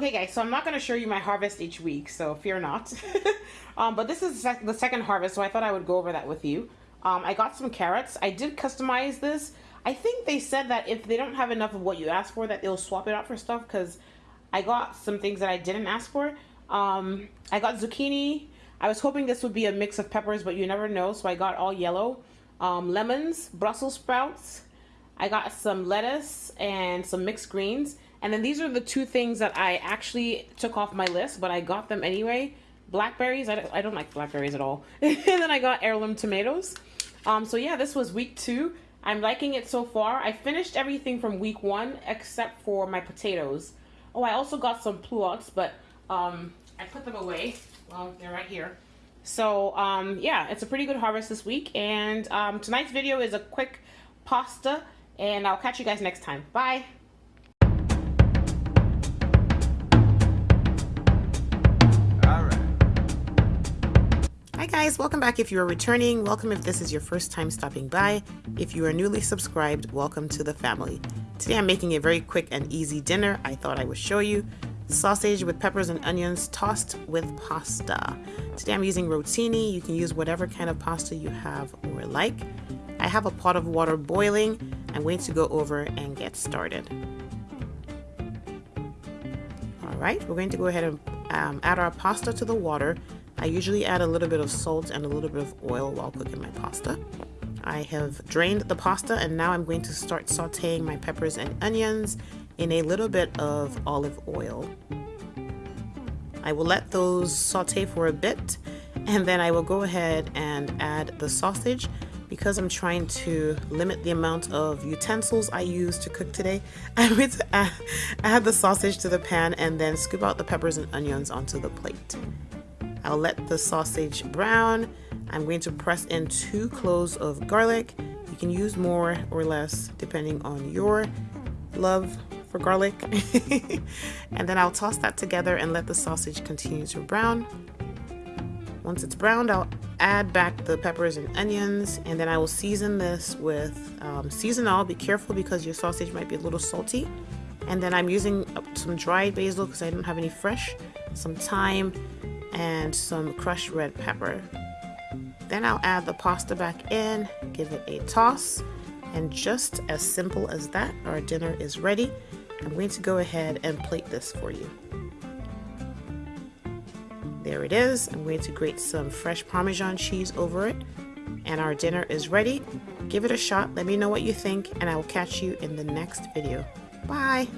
hey guys, so I'm not going to show you my harvest each week, so fear not. um, but this is the second harvest, so I thought I would go over that with you. Um, I got some carrots. I did customize this. I think they said that if they don't have enough of what you asked for, that they'll swap it out for stuff, because I got some things that I didn't ask for. Um, I got zucchini. I was hoping this would be a mix of peppers, but you never know, so I got all yellow. Um, lemons, Brussels sprouts. I got some lettuce and some mixed greens. And then these are the two things that I actually took off my list, but I got them anyway. Blackberries, I don't, I don't like blackberries at all. and then I got heirloom tomatoes. Um, so yeah, this was week two. I'm liking it so far. I finished everything from week one except for my potatoes. Oh, I also got some pluots, but um, I put them away. Well, they're right here. So um, yeah, it's a pretty good harvest this week. And um, tonight's video is a quick pasta. And I'll catch you guys next time. Bye. Guys, welcome back if you are returning. Welcome if this is your first time stopping by. If you are newly subscribed, welcome to the family. Today I'm making a very quick and easy dinner I thought I would show you. Sausage with peppers and onions tossed with pasta. Today I'm using rotini. You can use whatever kind of pasta you have or like. I have a pot of water boiling. I'm going to go over and get started. Alright, we're going to go ahead and um, add our pasta to the water I usually add a little bit of salt and a little bit of oil while cooking my pasta. I have drained the pasta and now I'm going to start sauteing my peppers and onions in a little bit of olive oil. I will let those saute for a bit and then I will go ahead and add the sausage because I'm trying to limit the amount of utensils I use to cook today. I'm going to add, add the sausage to the pan and then scoop out the peppers and onions onto the plate. I'll let the sausage brown. I'm going to press in two cloves of garlic. You can use more or less depending on your love for garlic. and then I'll toss that together and let the sausage continue to brown. Once it's browned, I'll add back the peppers and onions and then I will season this with um, seasonal. Be careful because your sausage might be a little salty. And then I'm using some dried basil because I don't have any fresh, some thyme, and some crushed red pepper. Then I'll add the pasta back in, give it a toss, and just as simple as that, our dinner is ready. I'm going to go ahead and plate this for you. There it is. I'm going to grate some fresh Parmesan cheese over it. And our dinner is ready. Give it a shot. Let me know what you think, and I will catch you in the next video. Bye!